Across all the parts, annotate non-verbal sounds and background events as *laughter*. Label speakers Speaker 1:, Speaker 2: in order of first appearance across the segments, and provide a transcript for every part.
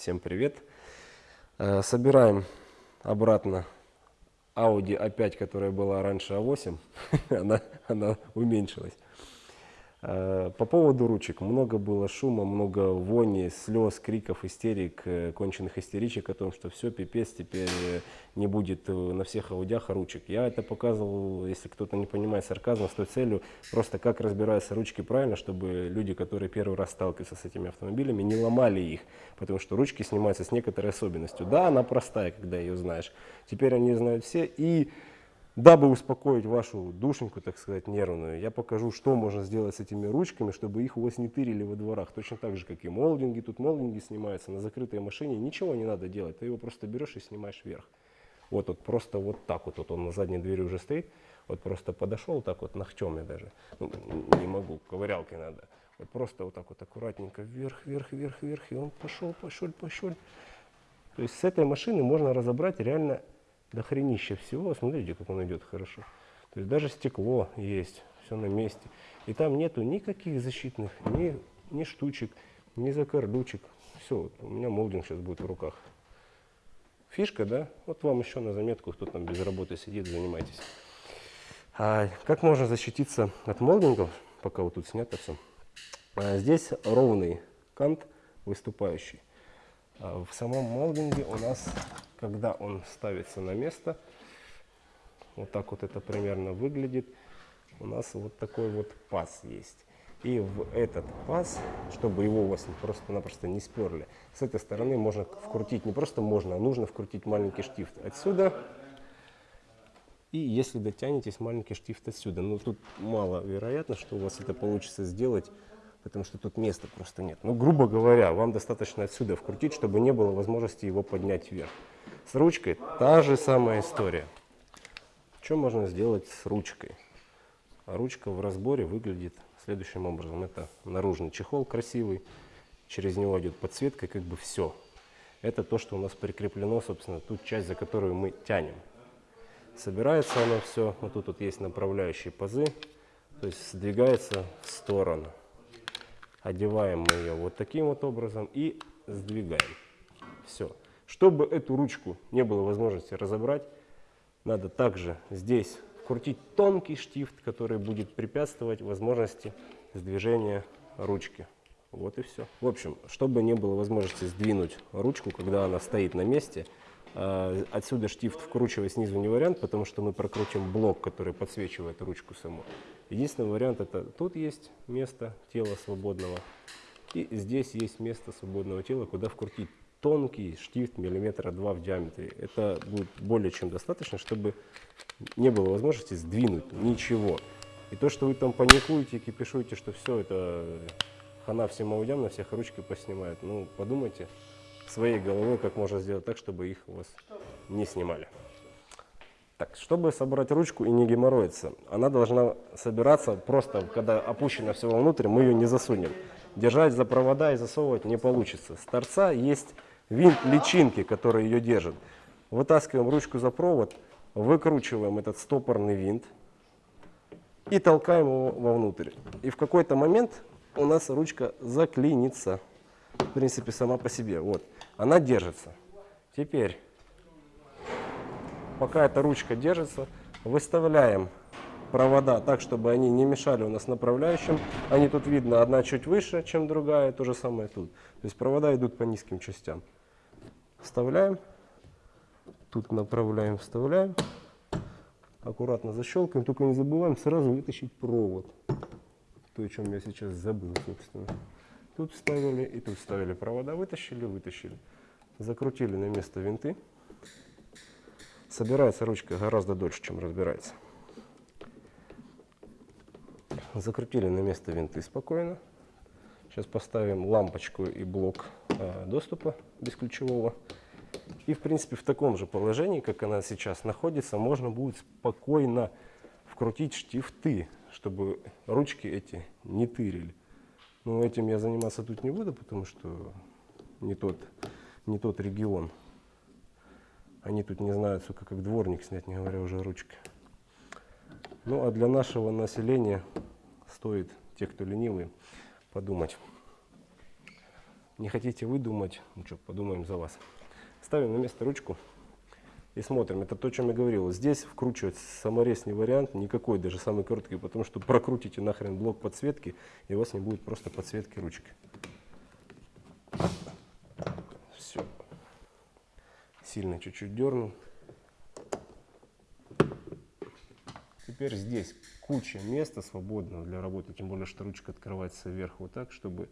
Speaker 1: Всем привет! Э, Собираем обратно Audi A5, которая была раньше A8. *laughs* она, она уменьшилась. Э, По поводу ручек. Много было шума, много вони, слез, криков, истерик, э, конченых истеричек о том, что все, пипец, теперь э, не будет на всех аудиах ручек. Я это показывал, если кто-то не понимает сарказма, с той целью, просто как разбираются ручки правильно, чтобы люди, которые первый раз сталкиваются с этими автомобилями, не ломали их. Потому что ручки снимаются с некоторой особенностью. Да, она простая, когда ее знаешь. Теперь они знают все. И Дабы успокоить вашу душеньку, так сказать, нервную, я покажу, что можно сделать с этими ручками, чтобы их у вас не тырили во дворах. Точно так же, как и молдинги. Тут молдинги снимаются на закрытой машине. Ничего не надо делать. Ты его просто берешь и снимаешь вверх. Вот, вот просто вот так вот, вот он на задней двери уже стоит. Вот просто подошел так вот ногтем я даже. Ну, не могу, ковырялкой надо. Вот просто вот так вот аккуратненько вверх, вверх, вверх, вверх. И он пошел, пошел, пошел. То есть с этой машины можно разобрать реально дохренища всего. Смотрите, как он идет хорошо. То есть даже стекло есть, все на месте. И там нету никаких защитных, ни, ни штучек, ни закордучек. Все, у меня молдинг сейчас будет в руках. Фишка, да? Вот вам еще на заметку, кто там без работы сидит, занимайтесь. А как можно защититься от молдингов, пока вот тут снято все? А здесь ровный кант выступающий. А в самом молдинге у нас когда он ставится на место, вот так вот это примерно выглядит, у нас вот такой вот паз есть. И в этот паз, чтобы его у вас просто-напросто не сперли, с этой стороны можно вкрутить, не просто можно, а нужно вкрутить маленький штифт отсюда. И если дотянетесь, маленький штифт отсюда. Но тут мало вероятно, что у вас это получится сделать потому что тут места просто нет. Ну, грубо говоря, вам достаточно отсюда вкрутить, чтобы не было возможности его поднять вверх. С ручкой та же самая история. Что можно сделать с ручкой? А ручка в разборе выглядит следующим образом. Это наружный чехол красивый, через него идет подсветка, как бы все. Это то, что у нас прикреплено, собственно, ту часть, за которую мы тянем. Собирается оно все, вот тут вот есть направляющие пазы, то есть сдвигается в сторону. Одеваем мы ее вот таким вот образом и сдвигаем. Все. Чтобы эту ручку не было возможности разобрать, надо также здесь вкрутить тонкий штифт, который будет препятствовать возможности сдвижения ручки. Вот и все. В общем, чтобы не было возможности сдвинуть ручку, когда она стоит на месте, а, отсюда штифт вкручивать снизу не вариант, потому что мы прокрутим блок, который подсвечивает ручку саму. Единственный вариант это тут есть место тела свободного, и здесь есть место свободного тела, куда вкрутить тонкий штифт миллиметра два в диаметре. Это будет более чем достаточно, чтобы не было возможности сдвинуть ничего. И то, что вы там паникуете, кипишуете, что все это хана всем аудям, на всех ручки поснимают, ну подумайте своей головой, как можно сделать так, чтобы их у вас не снимали. Так, чтобы собрать ручку и не геморроиться, она должна собираться просто, когда опущено все вовнутрь, мы ее не засунем. Держать за провода и засовывать не получится. С торца есть винт личинки, который ее держит. Вытаскиваем ручку за провод, выкручиваем этот стопорный винт и толкаем его вовнутрь. И в какой-то момент у нас ручка заклинится, в принципе, сама по себе. Вот, она держится. Теперь, пока эта ручка держится, выставляем провода так, чтобы они не мешали у нас направляющим. Они тут видно, одна чуть выше, чем другая, то же самое тут. То есть провода идут по низким частям. Вставляем, тут направляем, вставляем, аккуратно защелкаем, только не забываем сразу вытащить провод. То, о чем я сейчас забыл, собственно. Тут вставили и тут вставили провода, вытащили, вытащили. Закрутили на место винты. Собирается ручка гораздо дольше, чем разбирается. Закрутили на место винты спокойно. Сейчас поставим лампочку и блок доступа бесключевого. И, в принципе, в таком же положении, как она сейчас находится, можно будет спокойно вкрутить штифты, чтобы ручки эти не тырили. Но этим я заниматься тут не буду, потому что не тот, не тот регион. Они тут не знают, сука, как дворник снять, не говоря уже о ручке. Ну, а для нашего населения стоит, те, кто ленивый, подумать. Не хотите вы думать, ну что, подумаем за вас. Ставим на место ручку и смотрим. Это то, о чем я говорил. Здесь вкручивать саморез не вариант, никакой, даже самый короткий, потому что прокрутите нахрен блок подсветки, и у вас не будет просто подсветки ручки. Все. Сильно чуть-чуть дернул. Теперь здесь куча места свободного для работы, тем более, что ручка открывается вверх вот так, чтобы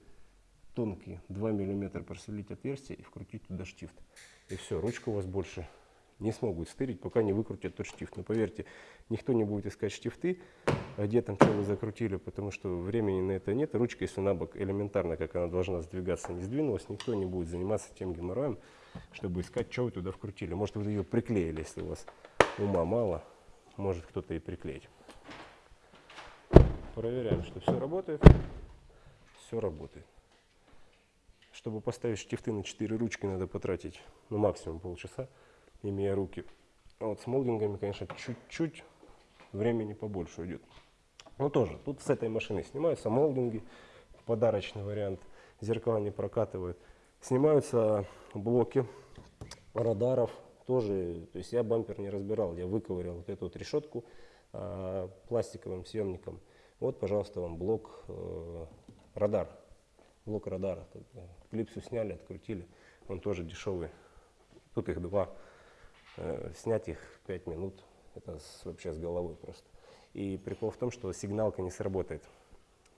Speaker 1: тонкие 2 мм просверлить отверстие и вкрутить туда штифт. И все, ручка у вас больше не смогут стырить, пока не выкрутят тот штифт. Но поверьте, никто не будет искать штифты, а где там что вы закрутили, потому что времени на это нет. Ручка, если на бок элементарно, как она должна сдвигаться, не сдвинулась, никто не будет заниматься тем геморроем, чтобы искать, что вы туда вкрутили. Может, вы ее приклеили, если у вас ума мало, может кто-то и приклеить. Проверяем, что все работает. Все работает. Чтобы поставить штифты на 4 ручки, надо потратить ну, максимум полчаса имея руки. А вот с молдингами, конечно, чуть-чуть времени побольше уйдет. Но тоже, тут с этой машины снимаются молдинги, подарочный вариант, зеркала не прокатывают. Снимаются блоки радаров, тоже, то есть я бампер не разбирал, я выковырял вот эту вот решетку э, пластиковым съемником. Вот, пожалуйста, вам блок э, радар, блок радара. Клипсу сняли, открутили, он тоже дешевый. Тут их два Э, снять их 5 минут, это вообще с головой просто. И прикол в том, что сигналка не сработает.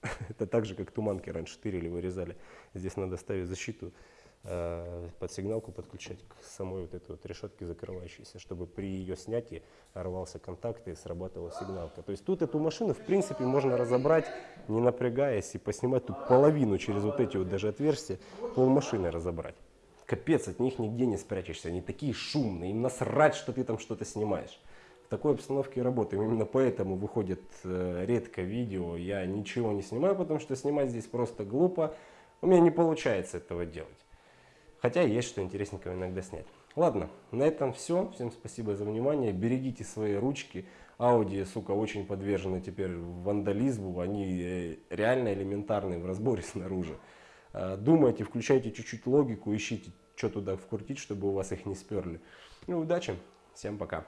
Speaker 1: *laughs* это так же, как туманки раньше тырили, вырезали. Здесь надо ставить защиту э, под сигналку, подключать к самой вот этой вот решетке закрывающейся, чтобы при ее снятии рвался контакт и срабатывала сигналка. То есть тут эту машину, в принципе, можно разобрать, не напрягаясь, и поснимать тут половину через вот эти вот даже отверстия, пол машины разобрать капец, от них нигде не спрячешься, они такие шумные, им насрать, что ты там что-то снимаешь. В такой обстановке работаем, именно поэтому выходит э, редко видео, я ничего не снимаю, потому что снимать здесь просто глупо, у меня не получается этого делать. Хотя есть что интересненького иногда снять. Ладно, на этом все. Всем спасибо за внимание. Берегите свои ручки. Audi, сука, очень подвержены теперь вандализму. Они э, реально элементарные в разборе *laughs* снаружи. Э, думайте, включайте чуть-чуть логику, ищите, что туда вкрутить, чтобы у вас их не сперли. Ну, удачи, всем пока.